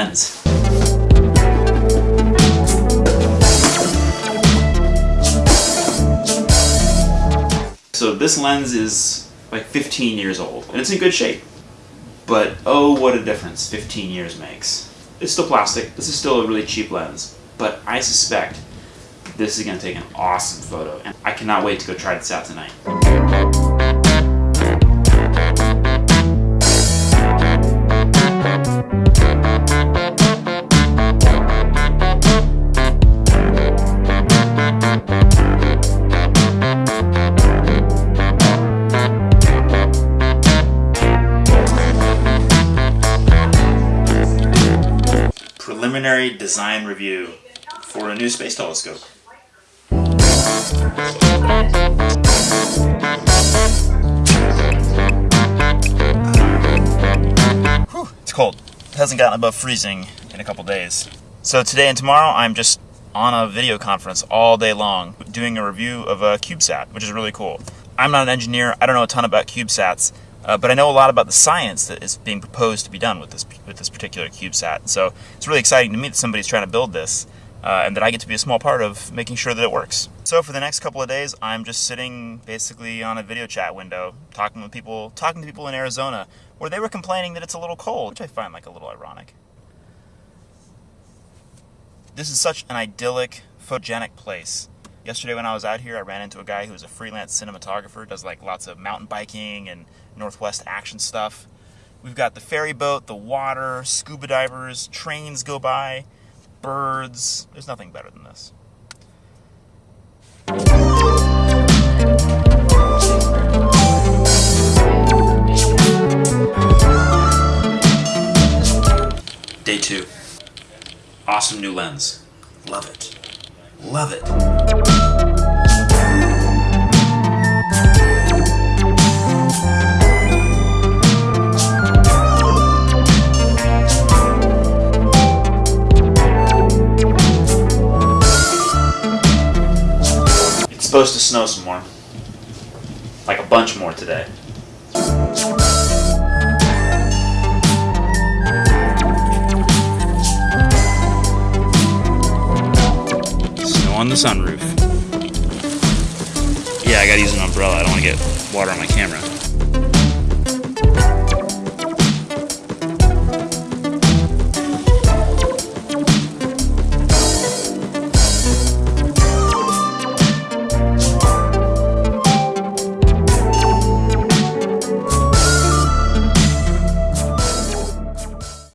lens. So this lens is like 15 years old, and it's in good shape. But oh, what a difference 15 years makes. It's still plastic, this is still a really cheap lens, but I suspect this is gonna take an awesome photo, and I cannot wait to go try this out tonight. Preliminary design review for a new space telescope. It's cold. It hasn't gotten above freezing in a couple days. So today and tomorrow I'm just on a video conference all day long doing a review of a CubeSat, which is really cool. I'm not an engineer, I don't know a ton about CubeSats, uh, but I know a lot about the science that is being proposed to be done with this with this particular CubeSat. So it's really exciting to me that somebody's trying to build this, uh, and that I get to be a small part of making sure that it works. So for the next couple of days, I'm just sitting basically on a video chat window, talking with people, talking to people in Arizona, where they were complaining that it's a little cold, which I find like a little ironic. This is such an idyllic, photogenic place. Yesterday when I was out here, I ran into a guy who was a freelance cinematographer, does like lots of mountain biking and Northwest action stuff. We've got the ferry boat, the water, scuba divers, trains go by, birds. There's nothing better than this. Day two. Awesome new lens. Love it. Love it. It's supposed to snow some more. Like a bunch more today. The sunroof. Yeah, I gotta use an umbrella. I don't want to get water on my camera.